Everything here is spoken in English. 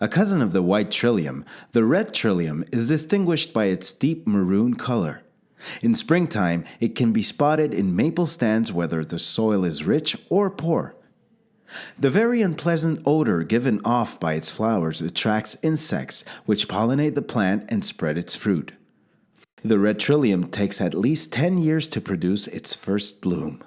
A cousin of the white trillium, the red trillium is distinguished by its deep maroon color. In springtime, it can be spotted in maple stands whether the soil is rich or poor. The very unpleasant odor given off by its flowers attracts insects, which pollinate the plant and spread its fruit. The red trillium takes at least 10 years to produce its first bloom.